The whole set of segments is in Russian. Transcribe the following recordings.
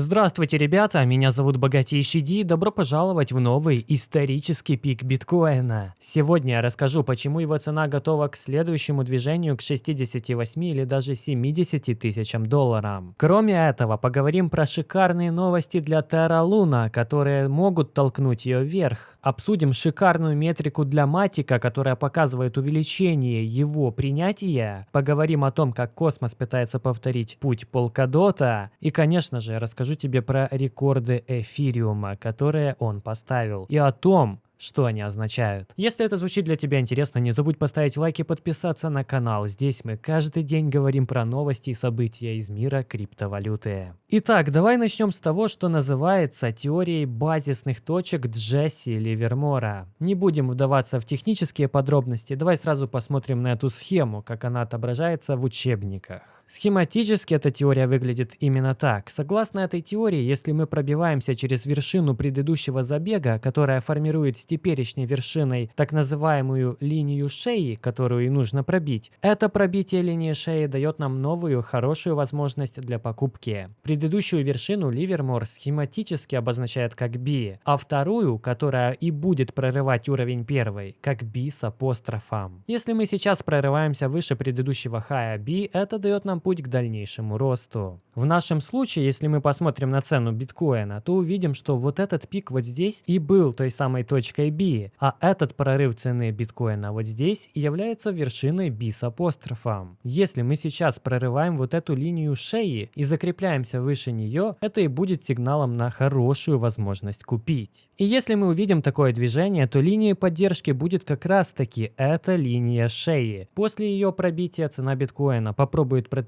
Здравствуйте, ребята, меня зовут Богатейший Ди, добро пожаловать в новый исторический пик биткоина. Сегодня я расскажу, почему его цена готова к следующему движению к 68 или даже 70 тысячам долларам. Кроме этого, поговорим про шикарные новости для Terra Luna, которые могут толкнуть ее вверх. Обсудим шикарную метрику для Матика, которая показывает увеличение его принятия. Поговорим о том, как космос пытается повторить путь Полкадота. И, конечно же, расскажу расскажу тебе про рекорды эфириума, которые он поставил, и о том, что они означают. Если это звучит для тебя интересно, не забудь поставить лайк и подписаться на канал. Здесь мы каждый день говорим про новости и события из мира криптовалюты. Итак, давай начнем с того, что называется теорией базисных точек Джесси Ливермора. Не будем вдаваться в технические подробности, давай сразу посмотрим на эту схему, как она отображается в учебниках. Схематически эта теория выглядит именно так. Согласно этой теории, если мы пробиваемся через вершину предыдущего забега, которая формирует теперешней вершиной так называемую линию шеи, которую и нужно пробить, это пробитие линии шеи дает нам новую хорошую возможность для покупки. Предыдущую вершину Ливермор схематически обозначает как B, а вторую, которая и будет прорывать уровень первой, как B с апострофом. Если мы сейчас прорываемся выше предыдущего хая B, это дает нам путь к дальнейшему росту. В нашем случае, если мы посмотрим на цену биткоина, то увидим, что вот этот пик вот здесь и был той самой точкой B, а этот прорыв цены биткоина вот здесь является вершиной B с апострофом. Если мы сейчас прорываем вот эту линию шеи и закрепляемся выше нее, это и будет сигналом на хорошую возможность купить. И если мы увидим такое движение, то линией поддержки будет как раз таки эта линия шеи. После ее пробития цена биткоина попробует протестировать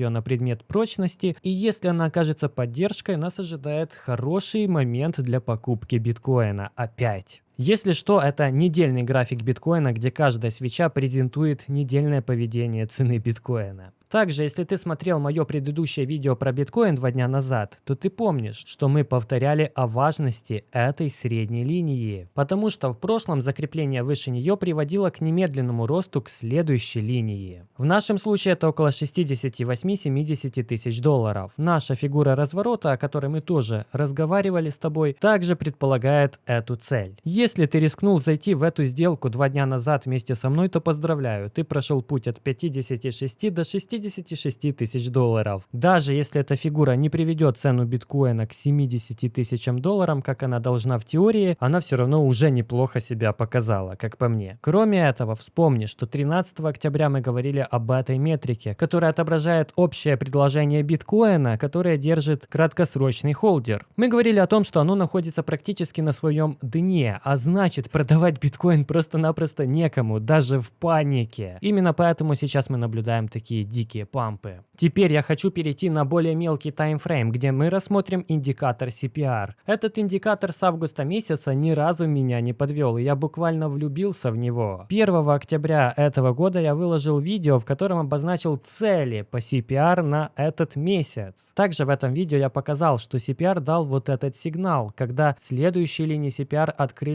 ее на предмет прочности, и если она окажется поддержкой, нас ожидает хороший момент для покупки биткоина опять. Если что, это недельный график биткоина, где каждая свеча презентует недельное поведение цены биткоина. Также, если ты смотрел мое предыдущее видео про биткоин два дня назад, то ты помнишь, что мы повторяли о важности этой средней линии, потому что в прошлом закрепление выше нее приводило к немедленному росту к следующей линии. В нашем случае это около 68-70 тысяч долларов. Наша фигура разворота, о которой мы тоже разговаривали с тобой, также предполагает эту цель. Если ты рискнул зайти в эту сделку два дня назад вместе со мной, то поздравляю, ты прошел путь от 56 до 60 56 тысяч долларов. Даже если эта фигура не приведет цену биткоина к 70 тысячам долларам, как она должна в теории, она все равно уже неплохо себя показала, как по мне. Кроме этого, вспомни, что 13 октября мы говорили об этой метрике, которая отображает общее предложение биткоина, которое держит краткосрочный холдер. Мы говорили о том, что оно находится практически на своем дне, а значит продавать биткоин просто-напросто некому, даже в панике. Именно поэтому сейчас мы наблюдаем такие дикие пампы. Теперь я хочу перейти на более мелкий таймфрейм, где мы рассмотрим индикатор CPR. Этот индикатор с августа месяца ни разу меня не подвел, и я буквально влюбился в него. 1 октября этого года я выложил видео, в котором обозначил цели по CPR на этот месяц. Также в этом видео я показал, что CPR дал вот этот сигнал, когда следующие линии CPR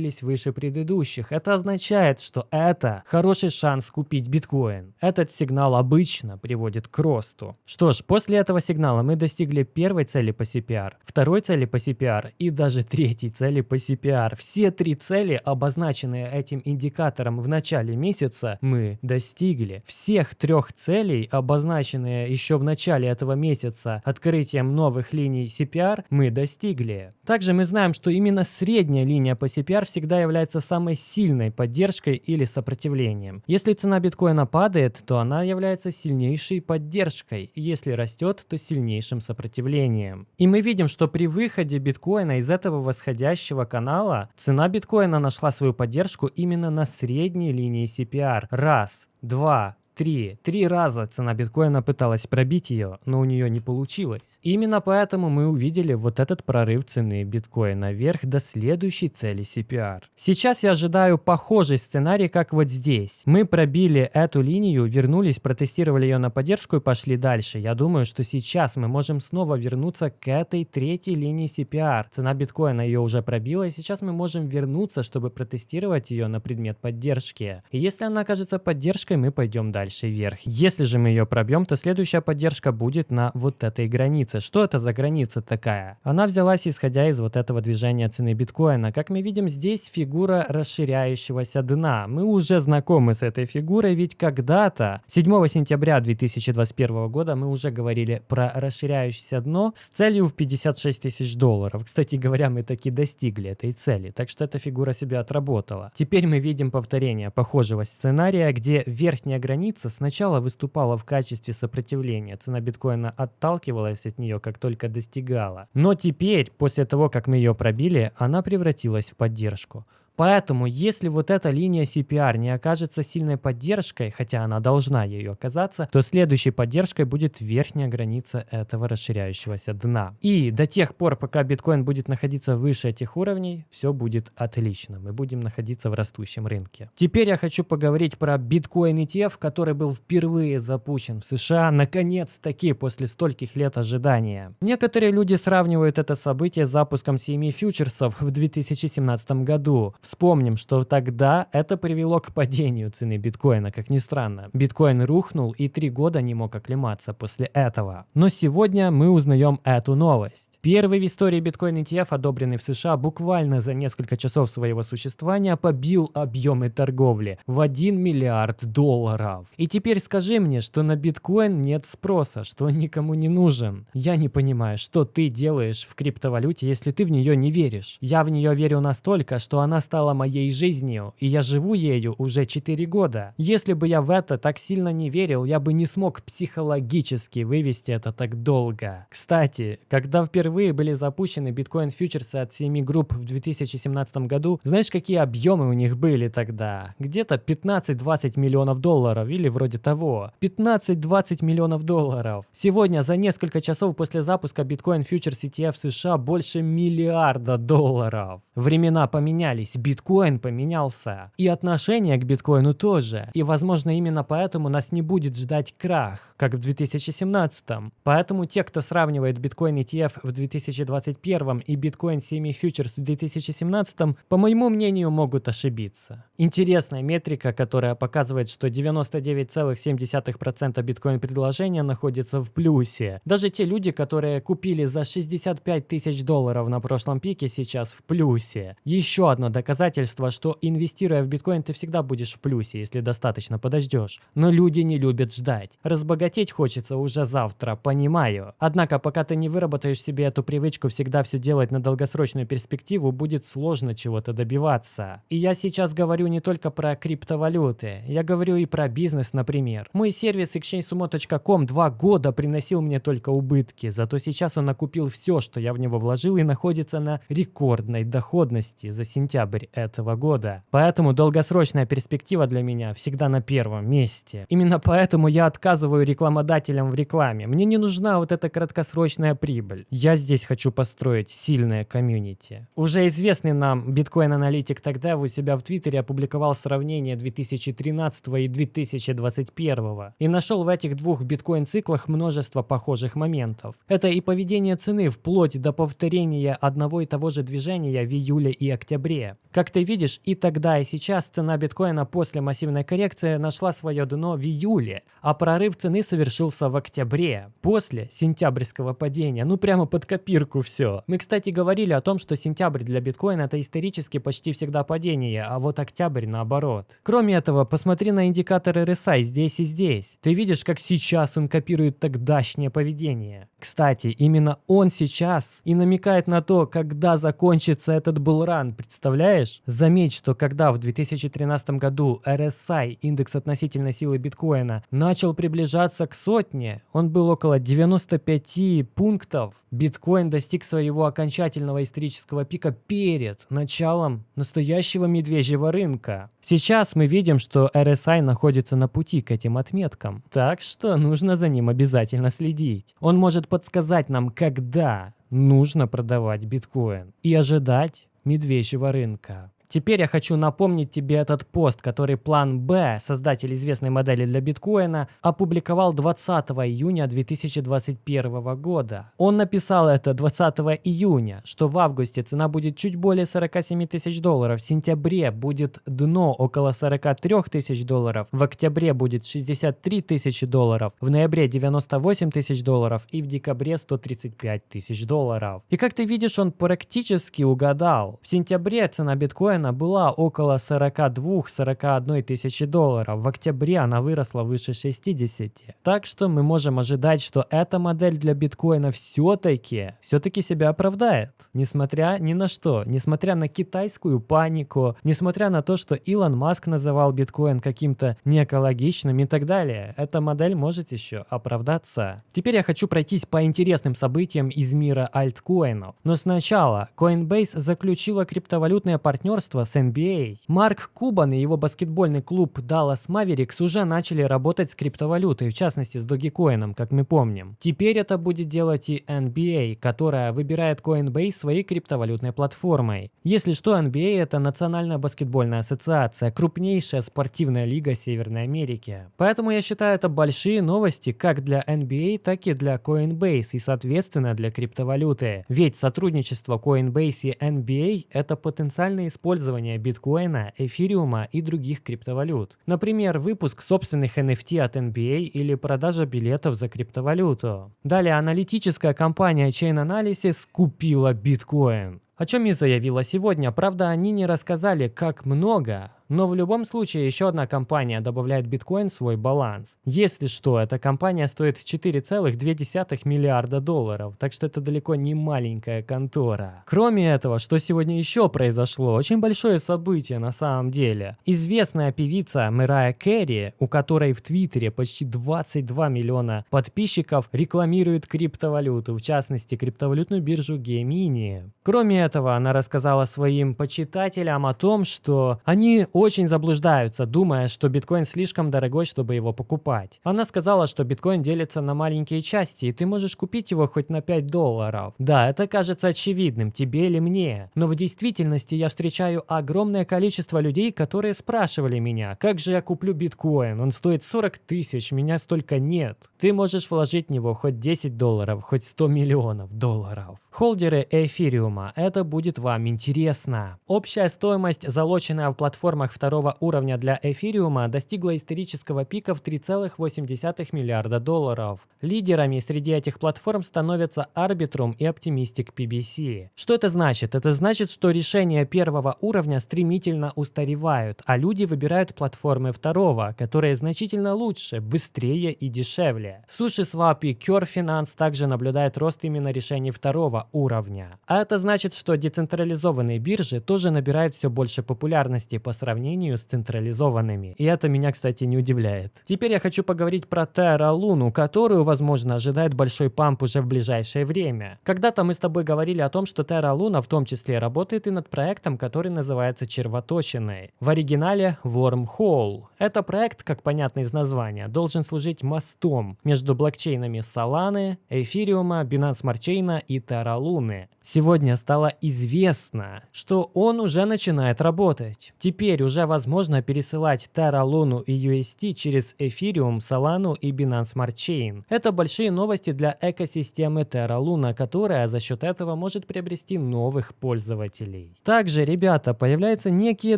открылись выше предыдущих. Это означает, что это хороший шанс купить биткоин. Этот сигнал обычно приводит к росту. Что ж, после этого сигнала мы достигли первой цели по CPR, второй цели по CPR и даже третьей цели по CPR. Все три цели, обозначенные этим индикатором в начале месяца, мы достигли. Всех трех целей, обозначенные еще в начале этого месяца открытием новых линий CPR, мы достигли. Также мы знаем, что именно средняя линия по CPR всегда является самой сильной поддержкой или сопротивлением. Если цена биткоина падает, то она является сильнейшей поддержкой, если растет, то сильнейшим сопротивлением. И мы видим, что при выходе биткоина из этого восходящего канала цена биткоина нашла свою поддержку именно на средней линии CPR. Раз, два, Три. Три раза цена биткоина пыталась пробить ее, но у нее не получилось. Именно поэтому мы увидели вот этот прорыв цены биткоина вверх до следующей цели CPR. Сейчас я ожидаю похожий сценарий, как вот здесь. Мы пробили эту линию, вернулись, протестировали ее на поддержку и пошли дальше. Я думаю, что сейчас мы можем снова вернуться к этой третьей линии CPR. Цена биткоина ее уже пробила, и сейчас мы можем вернуться, чтобы протестировать ее на предмет поддержки. И если она окажется поддержкой, мы пойдем дальше дальше вверх. Если же мы ее пробьем, то следующая поддержка будет на вот этой границе. Что это за граница такая? Она взялась исходя из вот этого движения цены биткоина. Как мы видим, здесь фигура расширяющегося дна. Мы уже знакомы с этой фигурой, ведь когда-то, 7 сентября 2021 года, мы уже говорили про расширяющееся дно с целью в 56 тысяч долларов. Кстати говоря, мы таки достигли этой цели, так что эта фигура себя отработала. Теперь мы видим повторение похожего сценария, где верхняя граница сначала выступала в качестве сопротивления, цена биткоина отталкивалась от нее, как только достигала. Но теперь, после того, как мы ее пробили, она превратилась в поддержку. Поэтому, если вот эта линия CPR не окажется сильной поддержкой, хотя она должна ее оказаться, то следующей поддержкой будет верхняя граница этого расширяющегося дна. И до тех пор, пока биткоин будет находиться выше этих уровней, все будет отлично. Мы будем находиться в растущем рынке. Теперь я хочу поговорить про биткоин ETF, который был впервые запущен в США, наконец-таки после стольких лет ожидания. Некоторые люди сравнивают это событие с запуском CME фьючерсов в 2017 году. Вспомним, что тогда это привело к падению цены биткоина, как ни странно. Биткоин рухнул и три года не мог оклематься после этого. Но сегодня мы узнаем эту новость. Первый в истории биткоин ETF, одобренный в США, буквально за несколько часов своего существования побил объемы торговли в 1 миллиард долларов. И теперь скажи мне, что на биткоин нет спроса, что он никому не нужен. Я не понимаю, что ты делаешь в криптовалюте, если ты в нее не веришь. Я в нее верю настолько, что она стала стала моей жизнью, и я живу ею уже 4 года. Если бы я в это так сильно не верил, я бы не смог психологически вывести это так долго. Кстати, когда впервые были запущены биткоин-фьючерсы от 7 групп в 2017 году, знаешь, какие объемы у них были тогда? Где-то 15-20 миллионов долларов или вроде того. 15-20 миллионов долларов. Сегодня за несколько часов после запуска биткоин-фьючерс ETF США больше миллиарда долларов. Времена поменялись, биткоин поменялся. И отношение к биткоину тоже. И возможно именно поэтому нас не будет ждать крах, как в 2017. Поэтому те, кто сравнивает биткоин ETF в 2021 и биткоин CME Futures в 2017, по моему мнению, могут ошибиться. Интересная метрика, которая показывает, что 99,7% биткоин предложения находится в плюсе. Даже те люди, которые купили за 65 тысяч долларов на прошлом пике, сейчас в плюсе. Еще одно доказательство доказательство, что инвестируя в биткоин, ты всегда будешь в плюсе, если достаточно подождешь. Но люди не любят ждать. Разбогатеть хочется уже завтра, понимаю. Однако, пока ты не выработаешь себе эту привычку всегда все делать на долгосрочную перспективу, будет сложно чего-то добиваться. И я сейчас говорю не только про криптовалюты, я говорю и про бизнес, например. Мой сервис exchangesumo.com два года приносил мне только убытки, зато сейчас он накупил все, что я в него вложил и находится на рекордной доходности за сентябрь ноябрь этого года. Поэтому долгосрочная перспектива для меня всегда на первом месте. Именно поэтому я отказываю рекламодателям в рекламе. Мне не нужна вот эта краткосрочная прибыль. Я здесь хочу построить сильное комьюнити. Уже известный нам биткоин-аналитик тогда у себя в Твиттере опубликовал сравнение 2013 и 2021 и нашел в этих двух биткоин-циклах множество похожих моментов. Это и поведение цены вплоть до повторения одного и того же движения в июле и октябре. Как ты видишь, и тогда, и сейчас цена биткоина после массивной коррекции нашла свое дно в июле, а прорыв цены совершился в октябре, после сентябрьского падения. Ну прямо под копирку все. Мы, кстати, говорили о том, что сентябрь для биткоина это исторически почти всегда падение, а вот октябрь наоборот. Кроме этого, посмотри на индикатор RSI здесь и здесь. Ты видишь, как сейчас он копирует тогдашнее поведение. Кстати, именно он сейчас и намекает на то, когда закончится этот булран, представляешь? Представляешь? Заметь, что когда в 2013 году RSI, индекс относительной силы биткоина, начал приближаться к сотне, он был около 95 пунктов, биткоин достиг своего окончательного исторического пика перед началом настоящего медвежьего рынка. Сейчас мы видим, что RSI находится на пути к этим отметкам, так что нужно за ним обязательно следить. Он может подсказать нам, когда нужно продавать биткоин и ожидать медвежьего рынка. Теперь я хочу напомнить тебе этот пост, который план Б, создатель известной модели для биткоина, опубликовал 20 июня 2021 года. Он написал это 20 июня, что в августе цена будет чуть более 47 тысяч долларов, в сентябре будет дно около 43 тысяч долларов, в октябре будет 63 тысячи долларов, в ноябре 98 тысяч долларов и в декабре 135 тысяч долларов. И как ты видишь, он практически угадал. В сентябре цена биткоина была около 42-41 тысячи долларов, в октябре она выросла выше 60. Так что мы можем ожидать, что эта модель для биткоина все-таки, все-таки себя оправдает. Несмотря ни на что, несмотря на китайскую панику, несмотря на то, что Илон Маск называл биткоин каким-то неэкологичным и так далее, эта модель может еще оправдаться. Теперь я хочу пройтись по интересным событиям из мира альткоинов. Но сначала Coinbase заключила криптовалютное партнерство с NBA. Марк Кубан и его баскетбольный клуб Dallas Mavericks уже начали работать с криптовалютой, в частности с Dogecoin, как мы помним. Теперь это будет делать и NBA, которая выбирает Coinbase своей криптовалютной платформой. Если что, NBA это Национальная баскетбольная ассоциация, крупнейшая спортивная лига Северной Америки. Поэтому я считаю это большие новости как для NBA, так и для Coinbase и соответственно для криптовалюты. Ведь сотрудничество Coinbase и NBA это потенциальное использование биткоина, эфириума и других криптовалют. Например, выпуск собственных NFT от NBA или продажа билетов за криптовалюту. Далее аналитическая компания Chain Analysis купила биткоин. О чем и заявила сегодня, правда они не рассказали как много, но в любом случае еще одна компания добавляет биткоин в свой баланс. Если что, эта компания стоит 4,2 миллиарда долларов, так что это далеко не маленькая контора. Кроме этого, что сегодня еще произошло, очень большое событие на самом деле. Известная певица Мэрайя Керри, у которой в Твиттере почти 22 миллиона подписчиков, рекламирует криптовалюту, в частности криптовалютную биржу Gemini. Кроме этого, она рассказала своим почитателям о том, что они очень заблуждаются, думая, что биткоин слишком дорогой, чтобы его покупать. Она сказала, что биткоин делится на маленькие части, и ты можешь купить его хоть на 5 долларов. Да, это кажется очевидным, тебе или мне. Но в действительности я встречаю огромное количество людей, которые спрашивали меня, как же я куплю биткоин, он стоит 40 тысяч, меня столько нет. Ты можешь вложить в него хоть 10 долларов, хоть 100 миллионов долларов. Холдеры эфириума, это будет вам интересно. Общая стоимость, залоченная в платформах рынках второго уровня для эфириума достигла исторического пика в 3,8 миллиарда долларов. Лидерами среди этих платформ становятся Arbitrum и Optimistic PBC. Что это значит? Это значит, что решения первого уровня стремительно устаревают, а люди выбирают платформы второго, которые значительно лучше, быстрее и дешевле. SushiSwap и Cure Finance также наблюдают рост именно решений второго уровня. А это значит, что децентрализованные биржи тоже набирают все больше популярности по сравнению сравнению с централизованными. И это меня, кстати, не удивляет. Теперь я хочу поговорить про Terra Luna, которую, возможно, ожидает большой памп уже в ближайшее время. Когда-то мы с тобой говорили о том, что Terra Luna в том числе работает и над проектом, который называется червоточиной. В оригинале Wormhole. Это проект, как понятно из названия, должен служить мостом между блокчейнами Solana, Эфириума, Binance Smart Chain и Terra Luna. Сегодня стало известно, что он уже начинает работать. Теперь уже возможно пересылать Terra Luna и UST через Ethereum, Solana и Binance Smart Chain. Это большие новости для экосистемы Terra Luna, которая за счет этого может приобрести новых пользователей. Также, ребята, появляются некие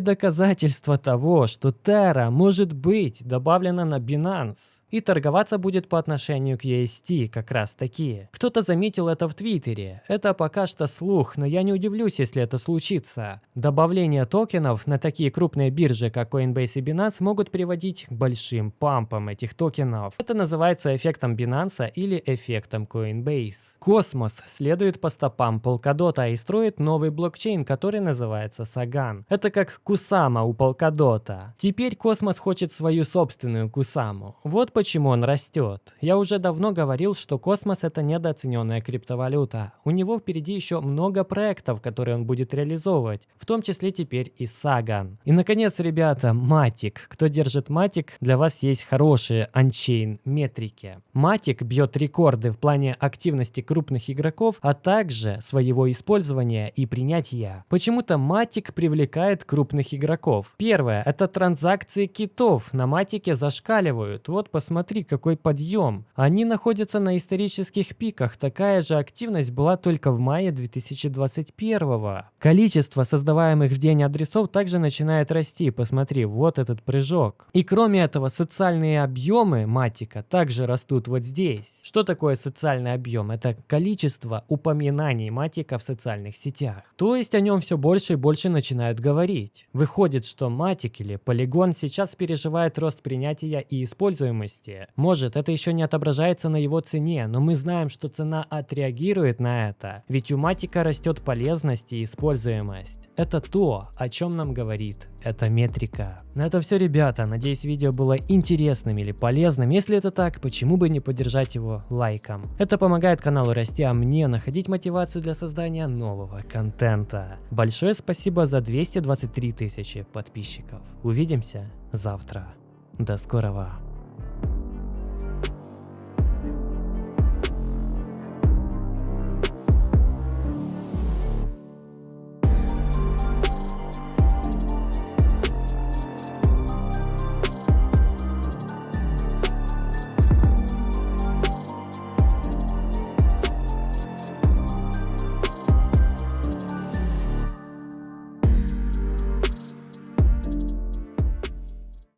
доказательства того, что Terra может быть добавлена на Binance и торговаться будет по отношению к UST как раз таки. Кто-то заметил это в Твиттере. Это пока что слух, но я не удивлюсь, если это случится. Добавление токенов на такие крупные биржи, как Coinbase и Binance, могут приводить к большим пампам этих токенов. Это называется эффектом Binance или эффектом Coinbase. Cosmos следует по стопам Polkadot и строит новый блокчейн, который называется Sagan. Это как Кусама у Polkadot. Теперь Космос хочет свою собственную Кусаму. Вот почему почему он растет. Я уже давно говорил, что космос это недооцененная криптовалюта. У него впереди еще много проектов, которые он будет реализовывать, в том числе теперь и Sagan. И наконец, ребята, Matic. Кто держит Matic, для вас есть хорошие on-chain метрики. Матик бьет рекорды в плане активности крупных игроков, а также своего использования и принятия. Почему-то Матик привлекает крупных игроков. Первое, это транзакции китов на Матике зашкаливают. Вот посмотри, какой подъем. Они находятся на исторических пиках. Такая же активность была только в мае 2021. Количество создаваемых в день адресов также начинает расти. Посмотри, вот этот прыжок. И кроме этого, социальные объемы Матика также растут вот здесь. Что такое социальный объем? Это количество упоминаний Матика в социальных сетях. То есть о нем все больше и больше начинают говорить. Выходит, что Матик или Полигон сейчас переживает рост принятия и используемости. Может, это еще не отображается на его цене, но мы знаем, что цена отреагирует на это. Ведь у Матика растет полезность и используемость. Это то, о чем нам говорит эта метрика. На это все, ребята. Надеюсь, видео было интересным или полезным. Если это так, почему бы не поддержать его лайком? Это помогает каналу расти, а мне находить мотивацию для создания нового контента. Большое спасибо за 223 тысячи подписчиков. Увидимся завтра. До скорого.